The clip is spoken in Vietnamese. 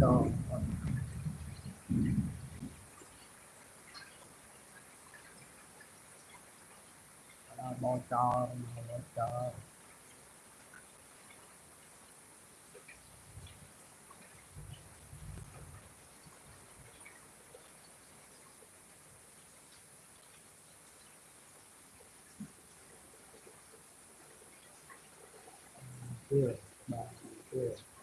Cho Bò cho bò cho Good. Good.